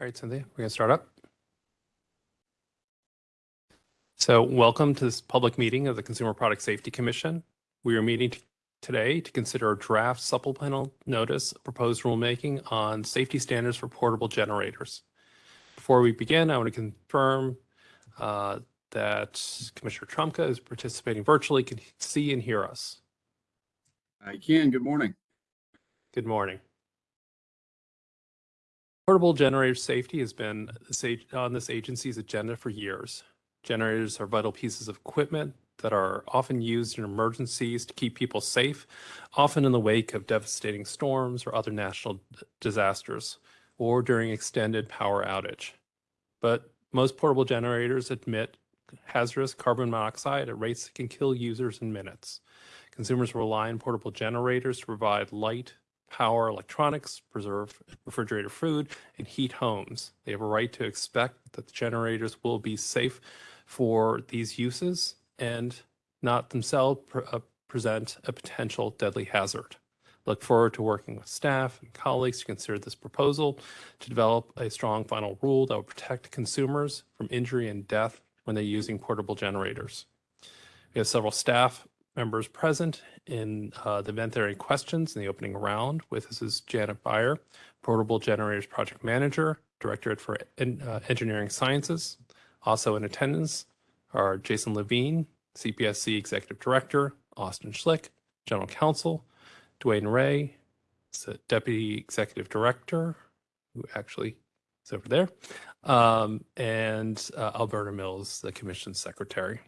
All right, Cynthia, we're going to start up. So welcome to this public meeting of the Consumer Product Safety Commission. We are meeting today to consider a draft supplemental notice of proposed rulemaking on safety standards for portable generators. Before we begin, I want to confirm uh, that Commissioner Trumka is participating virtually, can see and hear us. I can. Good morning. Good morning. Portable generator safety has been on this agency's agenda for years. Generators are vital pieces of equipment that are often used in emergencies to keep people safe, often in the wake of devastating storms or other national disasters, or during extended power outage. But most portable generators emit hazardous carbon monoxide at rates that can kill users in minutes. Consumers rely on portable generators to provide light, power electronics, preserve refrigerator food, and heat homes. They have a right to expect that the generators will be safe for these uses and not themselves pre uh, present a potential deadly hazard. Look forward to working with staff and colleagues to consider this proposal to develop a strong final rule that will protect consumers from injury and death when they're using portable generators. We have several staff members present in uh, the event there are any questions in the opening round. With us is Janet Buyer, Portable Generators Project Manager, Directorate for uh, Engineering Sciences. Also in attendance are Jason Levine, CPSC Executive Director, Austin Schlick, General Counsel, DeWane Ray, Deputy Executive Director, who actually is over there, um, and uh, Alberta Mills, the Commission Secretary.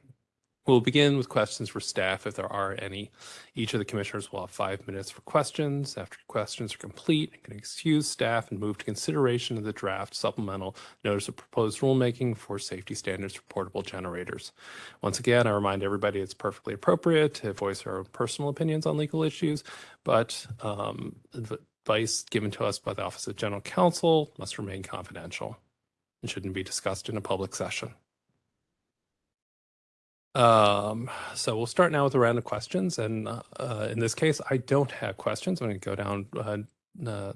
We'll begin with questions for staff if there are any. Each of the commissioners will have five minutes for questions. After questions are complete, I can excuse staff and move to consideration of the draft supplemental notice of proposed rulemaking for safety standards for portable generators. Once again, I remind everybody it's perfectly appropriate to voice our own personal opinions on legal issues, but um, advice given to us by the Office of General Counsel must remain confidential and shouldn't be discussed in a public session. Um, so we'll start now with a round of questions. And uh, uh, in this case, I don't have questions. I'm going to go down uh, uh,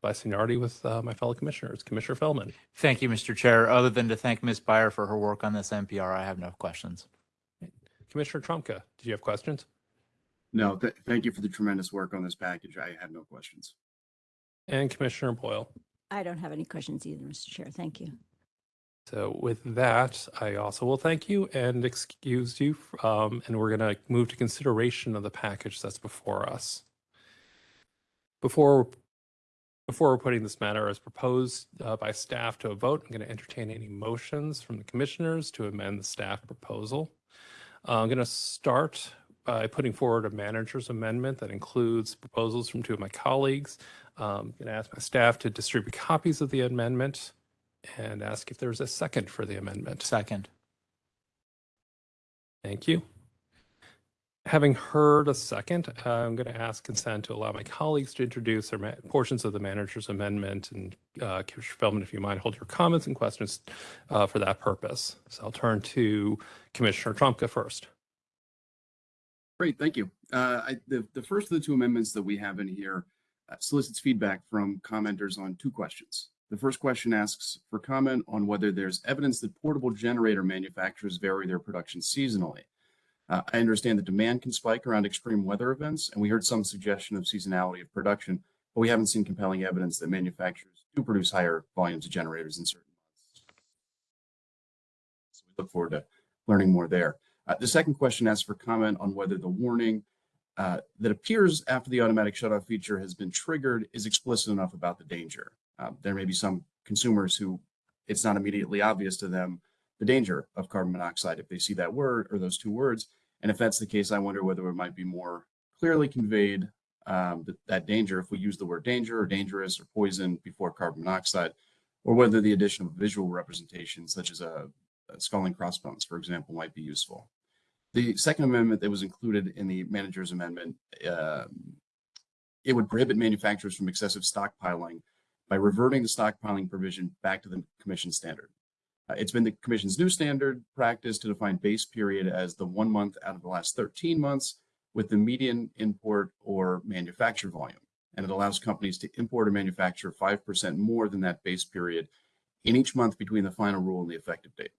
by seniority with uh, my fellow commissioners. Commissioner Feldman. Thank you, Mr. Chair. Other than to thank Ms. Buyer for her work on this NPR, I have no questions. Commissioner Trumka, do you have questions? No, th thank you for the tremendous work on this package. I have no questions. And Commissioner Boyle. I don't have any questions either, Mr. Chair. Thank you. So with that, I also will thank you and excuse you. Um, and we're going to move to consideration of the package that's before us. Before before we're putting this matter as proposed uh, by staff to a vote, I'm going to entertain any motions from the commissioners to amend the staff proposal. Uh, I'm going to start by putting forward a manager's amendment that includes proposals from two of my colleagues. Um, I'm going to ask my staff to distribute copies of the amendment and ask if there's a second for the amendment. Second. Thank you. Having heard a second, I'm going to ask consent to allow my colleagues to introduce their portions of the manager's amendment. And uh, Commissioner Feldman, if you mind, hold your comments and questions uh, for that purpose. So I'll turn to Commissioner Trumka first. Great, thank you. Uh, I, the, the first of the two amendments that we have in here uh, solicits feedback from commenters on two questions. The first question asks for comment on whether there's evidence that portable generator manufacturers vary their production seasonally. Uh, I understand that demand can spike around extreme weather events, and we heard some suggestion of seasonality of production, but we haven't seen compelling evidence that manufacturers do produce higher volumes of generators in certain months. So we look forward to learning more there. Uh, the second question asks for comment on whether the warning uh, that appears after the automatic shutoff feature has been triggered is explicit enough about the danger. Um, there may be some consumers who it's not immediately obvious to them the danger of carbon monoxide if they see that word or those two words. And if that's the case, I wonder whether it might be more clearly conveyed um, that, that danger if we use the word danger or dangerous or poison before carbon monoxide, or whether the addition of visual representation such as a, a skull and crossbones, for example, might be useful. The second amendment that was included in the manager's amendment, uh, it would prohibit manufacturers from excessive stockpiling by reverting the stockpiling provision back to the commission standard. Uh, it's been the commission's new standard practice to define base period as the one month out of the last 13 months with the median import or manufacture volume. And it allows companies to import or manufacture 5% more than that base period in each month between the final rule and the effective date.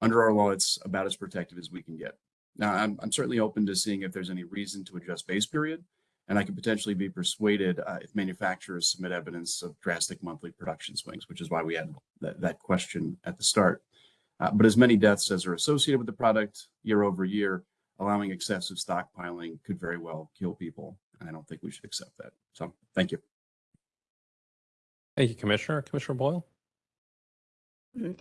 Under our law, it's about as protective as we can get. Now, I'm, I'm certainly open to seeing if there's any reason to adjust base period, and I could potentially be persuaded uh, if manufacturers submit evidence of drastic monthly production swings, which is why we had that, that question at the start. Uh, but as many deaths as are associated with the product year over year, allowing excessive stockpiling could very well kill people. And I don't think we should accept that. So thank you. Thank you, Commissioner. Commissioner Boyle?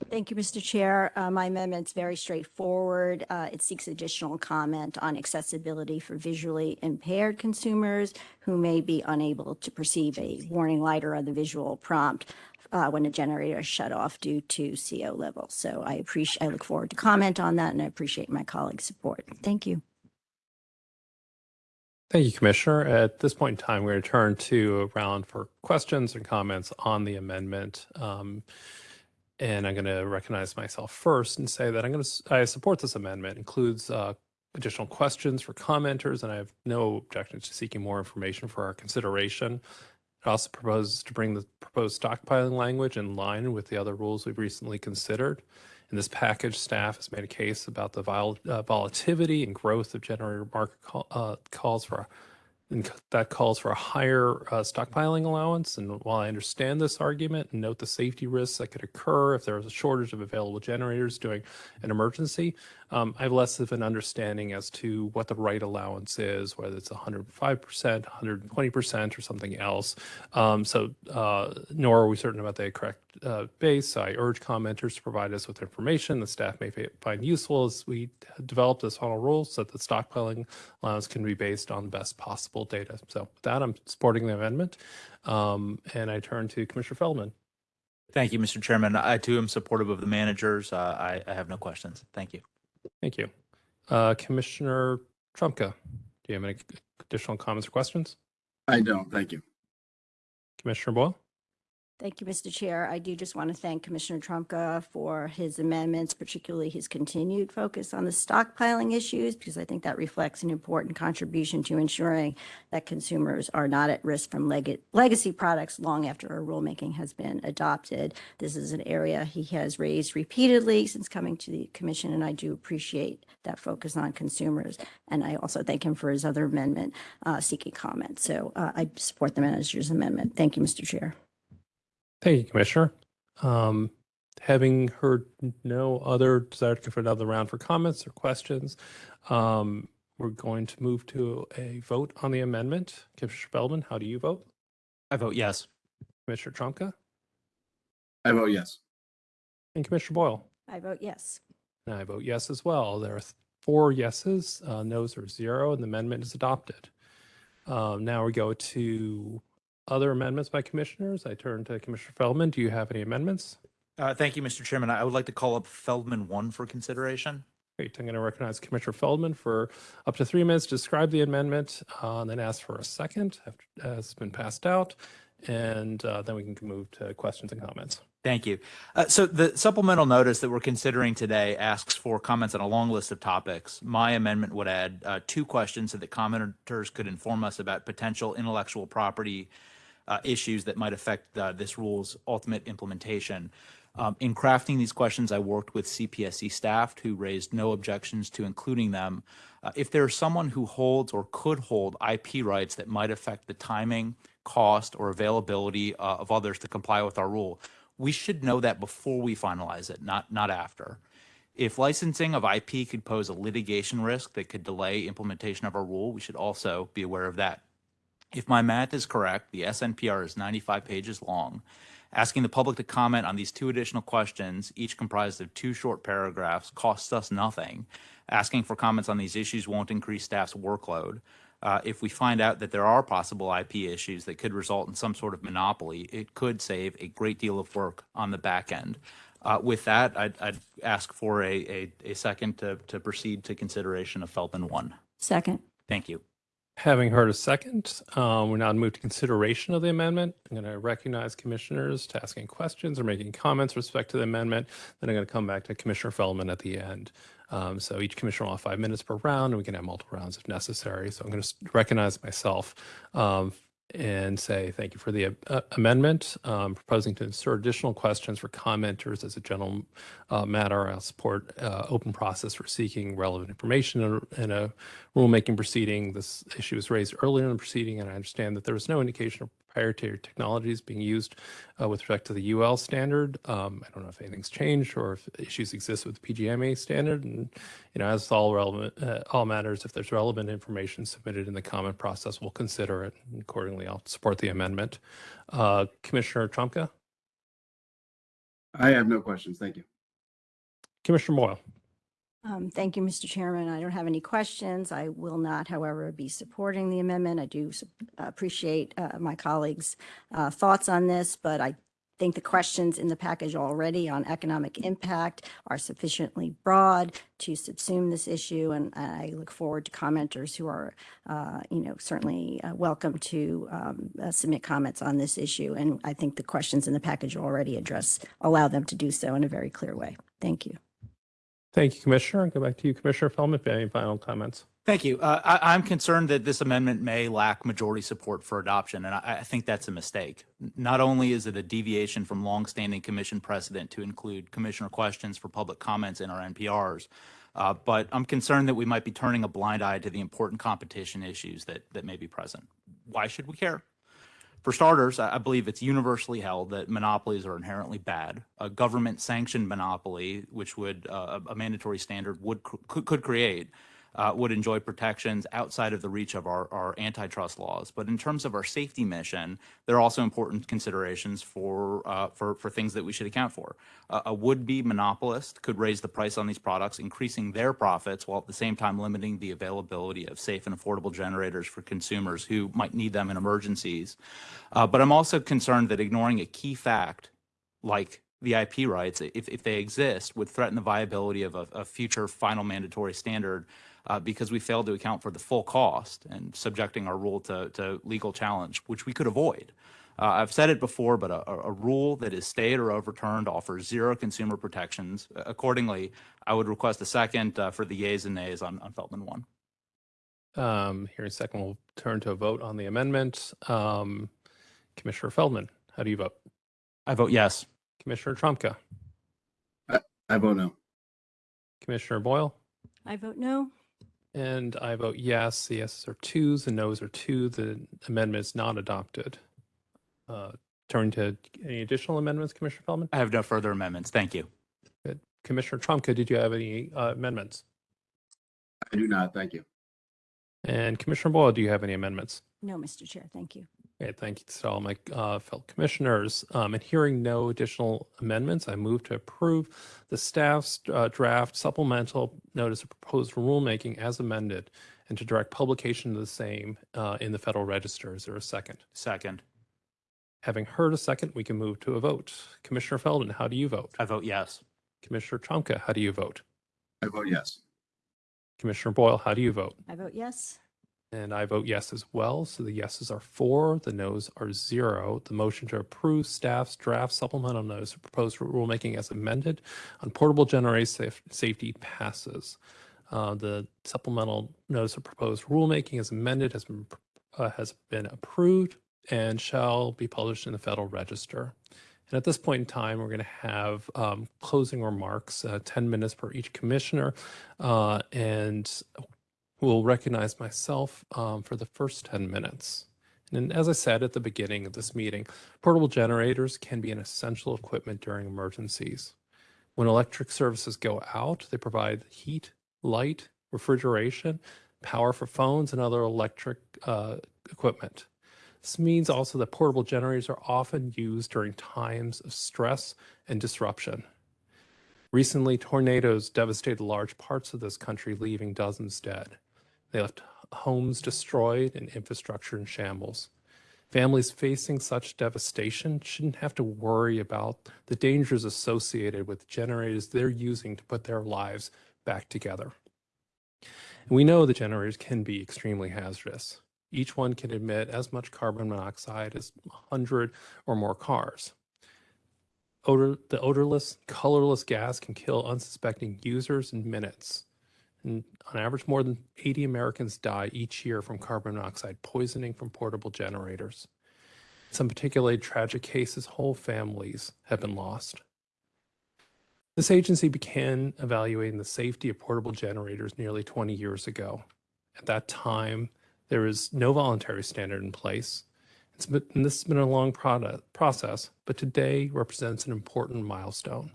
Thank you, Mr. Chair. Uh, My is very straightforward. Uh, It seeks additional comment on accessibility for visually impaired consumers who may be unable to perceive a warning light or other visual prompt uh, when a generator is shut off due to CO level. So I appreciate, I look forward to comment on that, and I appreciate my colleagues' support. Thank you. Thank you, Commissioner. At this point in time, we're going to turn to a round for questions and comments on the amendment. Um, and I'm going to recognize myself first and say that I'm going to, I support this amendment. Includes uh, additional questions for commenters, and I have no objection to seeking more information for our consideration. It also proposes to bring the proposed stockpiling language in line with the other rules we've recently considered. In this package, staff has made a case about the vol- uh, volatility and growth of generator market call, uh, calls for, and that calls for a higher uh, stockpiling allowance. And while I understand this argument and note the safety risks that could occur if there was a shortage of available generators during an emergency, um, I have less of an understanding as to what the right allowance is, whether it's 105%, 120%, or something else. Um, so, uh, nor are we certain about the correct uh, base. I urge commenters to provide us with information the staff may find useful as we develop this final rule so that the stockpiling allowance can be based on the best possible data. So, with that, I'm supporting the amendment. Um, and I turn to Commissioner Feldman. Thank you, Mr. Chairman. I too am supportive of the managers. Uh, I, I have no questions. Thank you. Thank you. Uh, Commissioner Trumka, do you have any additional comments or questions? I don't. Thank you. Commissioner Boyle? Thank you, Mr. Chair. I do just want to thank Commissioner Trumka for his amendments, particularly his continued focus on the stockpiling issues, because I think that reflects an important contribution to ensuring that consumers are not at risk from leg- legacy products long after our rulemaking has been adopted. This is an area he has raised repeatedly since coming to the commission, and I do appreciate that focus on consumers. And I also thank him for his other amendment uh, seeking comment. So uh, I support the manager's amendment. Thank you, Mr. Chair. Thank you, Commissioner. Um, having heard no other desire to go for another round for comments or questions, um, we're going to move to a vote on the amendment. Commissioner Feldman, how do you vote? I vote yes. Commissioner Trumka I vote yes. and Commissioner Boyle? I vote yes. And I vote yes as well. There are four yeses, uh, noes are zero, and the amendment is adopted. Um, now we go to other amendments by commissioners. I turn to Commissioner Feldman. Do you have any amendments? Uh, thank you, Mr. Chairman. I would like to call up Feldman one for consideration. Great. I'm going to recognize Commissioner Feldman for up to three minutes to describe the amendment, uh, and then ask for a second after uh, it's been passed out. And uh, then we can move to questions and comments. Thank you. Uh, so the supplemental notice that we're considering today asks for comments on a long list of topics. My amendment would add uh, two questions so that commenters could inform us about potential intellectual property uh, issues that might affect uh, this rule's ultimate implementation. Um, in crafting these questions, I worked with CPSC staff who raised no objections to including them. Uh, if there is someone who holds or could hold IP rights that might affect the timing, cost, or availability uh, of others to comply with our rule, we should know that before we finalize it, not not after. If licensing of IP could pose a litigation risk that could delay implementation of our rule, we should also be aware of that. If my math is correct, the SNPR is 95 pages long. Asking the public to comment on these two additional questions, each comprised of two short paragraphs, costs us nothing. Asking for comments on these issues won't increase staff's workload. Uh, if we find out that there are possible IP issues that could result in some sort of monopoly, it could save a great deal of work on the back end. Uh, with that, I'd, I'd ask for a, a, a second to, to proceed to consideration of Feldman 1. Second. Thank you. Having heard a second, um, we're now moved to consideration of the amendment. I'm going to recognize commissioners to asking questions or making comments respect to the amendment. Then I'm going to come back to Commissioner Feldman at the end. Um, so each commissioner will have five minutes per round, and we can have multiple rounds if necessary. So I'm going to recognize myself um, and say thank you for the uh, amendment. Um, proposing to insert additional questions for commenters as a general uh, matter. I'll support uh, open process for seeking relevant information in a, in a rulemaking proceeding. This issue was raised earlier in the proceeding, and I understand that there was no indication of proprietary technologies being used uh, with respect to the UL standard. Um, I don't know if anything's changed or if issues exist with the PGMA standard. And you know, as all relevant, uh, all matters, if there's relevant information submitted in the comment process, we'll consider it. And accordingly, I'll support the amendment. Uh, Commissioner Trumka, I have no questions. Thank you. Commissioner Boyle. Um, Thank you, Mr. Chairman. I don't have any questions. I will not, however, be supporting the amendment. I do appreciate uh, my colleagues' uh, thoughts on this, but I think the questions in the package already on economic impact are sufficiently broad to subsume this issue, and I look forward to commenters who are, uh, you know, certainly uh, welcome to um, uh, submit comments on this issue. And I think the questions in the package already address, allow them to do so in a very clear way. Thank you. Thank you, Commissioner. I'll go back to you, Commissioner Feldman, if you have any final comments. Thank you. Uh, I, I'm concerned that this amendment may lack majority support for adoption, and I, I think that's a mistake. Not only is it a deviation from longstanding commission precedent to include commissioner questions for public comments in our NPRs, uh, but I'm concerned that we might be turning a blind eye to the important competition issues that, that may be present. Why should we care? For starters, I believe it's universally held that monopolies are inherently bad. A government-sanctioned monopoly, which would uh, a a mandatory standard would could, could create, uh, would enjoy protections outside of the reach of our, our antitrust laws. But in terms of our safety mission, there are also important considerations for uh, for for things that we should account for. Uh, a would-be monopolist could raise the price on these products, increasing their profits while at the same time limiting the availability of safe and affordable generators for consumers who might need them in emergencies. Uh, but I'm also concerned that ignoring a key fact like the IP rights, if, if they exist, would threaten the viability of a, a future final mandatory standard uh, because we failed to account for the full cost and subjecting our rule to, to legal challenge, which we could avoid. Uh, I've said it before, but a, a- a rule that is stayed or overturned offers zero consumer protections. Accordingly, I would request a second uh, for the yeas and nays on, on Feldman 1. Um, here in a second, we'll turn to a vote on the amendment. Um, Commissioner Feldman, how do you vote? I vote yes. Commissioner Trumka, I vote no. Commissioner Boyle, I vote no. And I vote yes. The yeses are twos, the nos are two. The amendment is not adopted. Uh, turn to any additional amendments, Commissioner Feldman? I have no further amendments. Thank you. Good. Commissioner Trumka, did you have any uh, amendments? I do not. Thank you. And Commissioner Boyle, do you have any amendments? No, Mr. Chair, thank you. Okay, thank you to all my uh, fellow commissioners. Um, And hearing no additional amendments, I move to approve the staff's uh, draft supplemental notice of proposed rulemaking as amended and to direct publication of the same uh, in the Federal Register. Is there a second? Second. Having heard a second, we can move to a vote. Commissioner Feldman, how do you vote? I vote yes. Commissioner Trumka, how do you vote? I vote yes. Commissioner Boyle, how do you vote? I vote yes. And I vote yes as well. So the yeses are four, the noes are zero. The motion to approve staff's draft supplemental notice of proposed rulemaking as amended on portable generator saf- safety passes. Uh, the supplemental notice of proposed rulemaking as amended has been uh, has been approved and shall be published in the Federal Register. And at this point in time, we're going to have um, closing remarks, uh, 10 minutes per each commissioner. Uh, and will recognize myself um, for the first 10 minutes. And as I said at the beginning of this meeting, portable generators can be an essential equipment during emergencies. When electric services go out, they provide heat, light, refrigeration, power for phones, and other electric uh, equipment. This means also that portable generators are often used during times of stress and disruption. Recently, tornadoes devastated large parts of this country, leaving dozens dead. They left homes destroyed and infrastructure in shambles. Families facing such devastation shouldn't have to worry about the dangers associated with generators they're using to put their lives back together. And we know that generators can be extremely hazardous. Each one can emit as much carbon monoxide as 100 or more cars. Odor, the odorless, colorless gas can kill unsuspecting users in minutes. And on average, more than 80 Americans die each year from carbon monoxide poisoning from portable generators. In some particularly tragic cases, whole families have been lost. This agency began evaluating the safety of portable generators nearly 20 years ago. At that time, there was no voluntary standard in place. Been, and this has been a long product, process, but today represents an important milestone.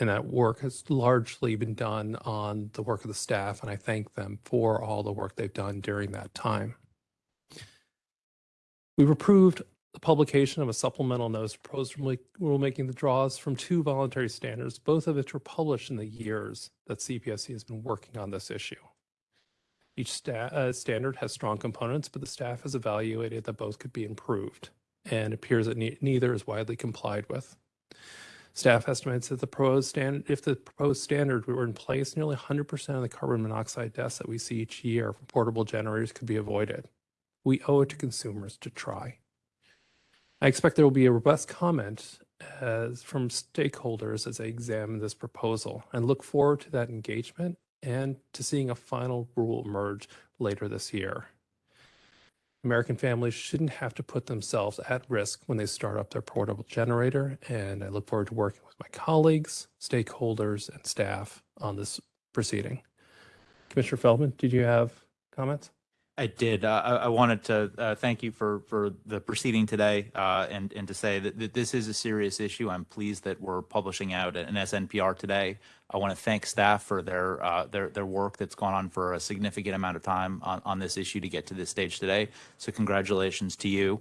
And that work has largely been done on the work of the staff, and I thank them for all the work they've done during that time. We've approved the publication of a supplemental notice proposed rule- rulemaking that draws from two voluntary standards, both of which were published in the years that CPSC has been working on this issue. Each sta- uh, standard has strong components, but the staff has evaluated that both could be improved, and appears that ne- neither is widely complied with. Staff estimates that the proposed standard, if the proposed standard were in place, nearly 100% of the carbon monoxide deaths that we see each year from portable generators could be avoided. We owe it to consumers to try. I expect there will be a robust comment as from stakeholders as they examine this proposal and look forward to that engagement and to seeing a final rule emerge later this year. American families shouldn't have to put themselves at risk when they start up their portable generator, and I look forward to working with my colleagues, stakeholders, and staff on this proceeding. Commissioner Feldman, did you have comments? I did. Uh, I, I wanted to uh, thank you for for the proceeding today, uh, and and to say that, that this is a serious issue. I'm pleased that we're publishing out an SNPR today. I want to thank staff for their uh, their their work that's gone on for a significant amount of time on on this issue to get to this stage today. So congratulations to you.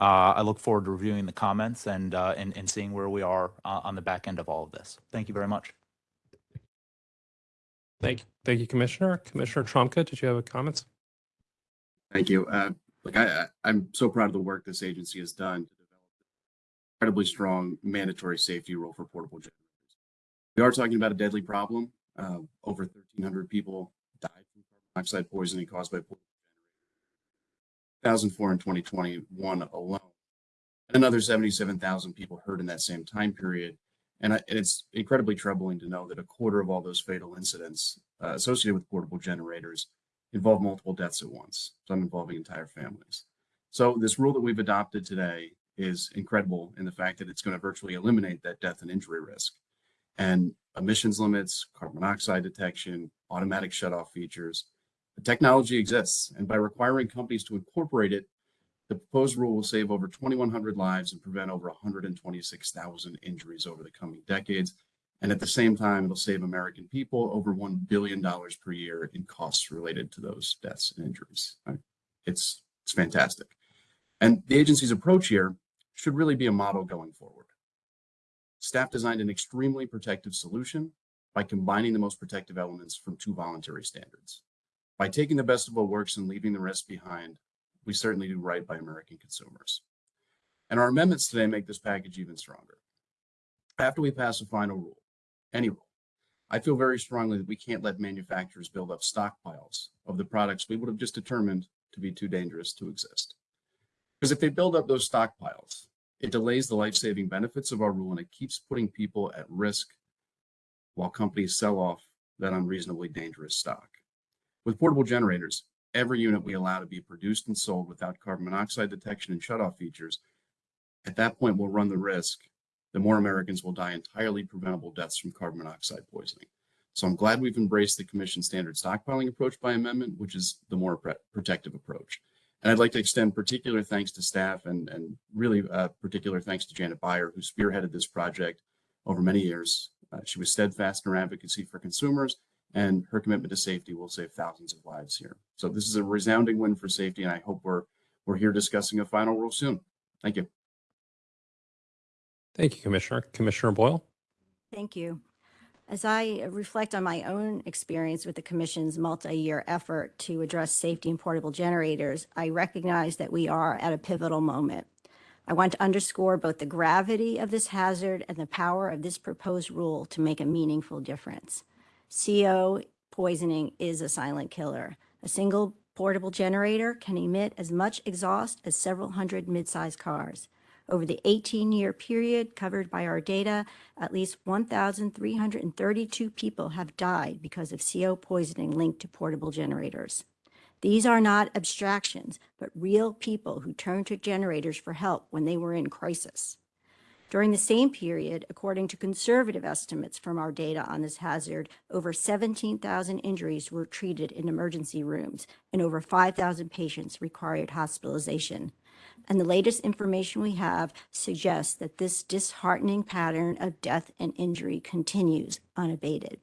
Uh, I look forward to reviewing the comments and uh, and and seeing where we are on the back end of all of this. Thank you very much. Thank you. Thank you, Commissioner. Commissioner Trumka, did you have a comments? Thank you. Uh, look, I, I'm so proud of the work this agency has done to develop an incredibly strong mandatory safety rule for portable generators. We are talking about a deadly problem. Uh, over 1,300 people died from carbon monoxide poisoning caused by portable generators. 1,004 in 2021 alone. And another 77,000 people hurt in that same time period. And, I, and it's incredibly troubling to know that a quarter of all those fatal incidents uh, associated with portable generators involve multiple deaths at once, some involving entire families. So this rule that we've adopted today is incredible in the fact that it's going to virtually eliminate that death and injury risk. And emissions limits, carbon monoxide detection, automatic shutoff features, the technology exists. And by requiring companies to incorporate it, the proposed rule will save over 2,100 lives and prevent over 126,000 injuries over the coming decades. And at the same time, it'll save American people over $1 billion per year in costs related to those deaths and injuries. It's, it's fantastic. And the agency's approach here should really be a model going forward. Staff designed an extremely protective solution by combining the most protective elements from two voluntary standards. By taking the best of what works and leaving the rest behind, we certainly do right by American consumers. And our amendments today make this package even stronger. After we pass a final rule, any rule, I feel very strongly that we can't let manufacturers build up stockpiles of the products we would have just determined to be too dangerous to exist. Because if they build up those stockpiles, it delays the life-saving benefits of our rule and it keeps putting people at risk while companies sell off that unreasonably dangerous stock. With portable generators, every unit we allow to be produced and sold without carbon monoxide detection and shutoff features, at that point we'll run the risk that more Americans will die entirely preventable deaths from carbon monoxide poisoning. So I'm glad we've embraced the commission standard stockpiling approach by amendment, which is the more protective approach. And I'd like to extend particular thanks to staff and, and really uh, particular thanks to Janet Buyer, who spearheaded this project over many years. Uh, she was steadfast in her advocacy for consumers and her commitment to safety will save thousands of lives here. So this is a resounding win for safety, and I hope we're we're here discussing a final rule soon. Thank you. Thank you, Commissioner. Commissioner Boyle? Thank you. As I reflect on my own experience with the Commission's multi-year effort to address safety in portable generators, I recognize that we are at a pivotal moment. I want to underscore both the gravity of this hazard and the power of this proposed rule to make a meaningful difference. CO poisoning is a silent killer. A single portable generator can emit as much exhaust as several hundred mid-sized cars. Over the 18-year period covered by our data, at least 1,332 people have died because of CO poisoning linked to portable generators. These are not abstractions, but real people who turned to generators for help when they were in crisis. During the same period, according to conservative estimates from our data on this hazard, over 17,000 injuries were treated in emergency rooms and over 5,000 patients required hospitalization. And the latest information we have suggests that this disheartening pattern of death and injury continues unabated.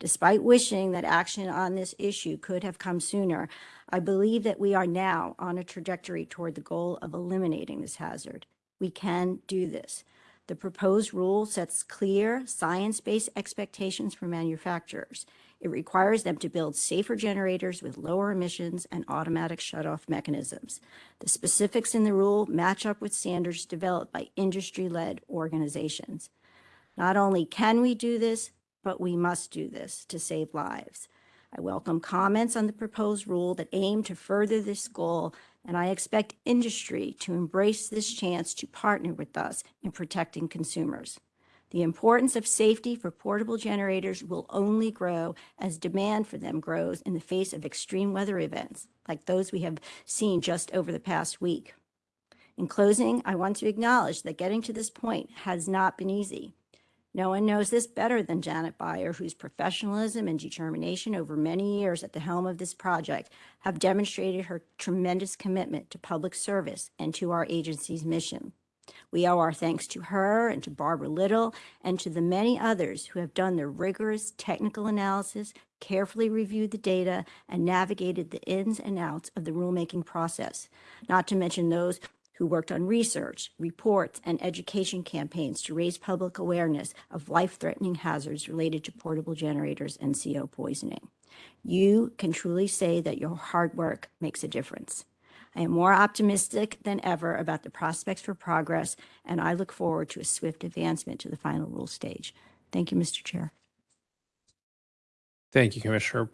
Despite wishing that action on this issue could have come sooner, I believe that we are now on a trajectory toward the goal of eliminating this hazard. We can do this. The proposed rule sets clear, science-based expectations for manufacturers. It requires them to build safer generators with lower emissions and automatic shutoff mechanisms. The specifics in the rule match up with standards developed by industry-led organizations. Not only can we do this, but we must do this to save lives. I welcome comments on the proposed rule that aim to further this goal, and I expect industry to embrace this chance to partner with us in protecting consumers. The importance of safety for portable generators will only grow as demand for them grows in the face of extreme weather events like those we have seen just over the past week. In closing, I want to acknowledge that getting to this point has not been easy. No one knows this better than Janet Buyer, whose professionalism and determination over many years at the helm of this project have demonstrated her tremendous commitment to public service and to our agency's mission. We owe our thanks to her and to Barbara Little and to the many others who have done the rigorous technical analysis, carefully reviewed the data, and navigated the ins and outs of the rulemaking process, not to mention those who worked on research, reports, and education campaigns to raise public awareness of life-threatening hazards related to portable generators and CO poisoning. You can truly say that your hard work makes a difference. I am more optimistic than ever about the prospects for progress, and I look forward to a swift advancement to the final rule stage. Thank you, Mr. Chair. Thank you, Commissioner.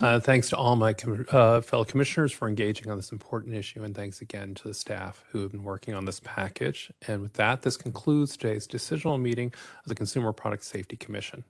Uh, Thanks to all my com- uh, fellow commissioners for engaging on this important issue, and thanks again to the staff who have been working on this package. And with that, this concludes today's decisional meeting of the Consumer Product Safety Commission.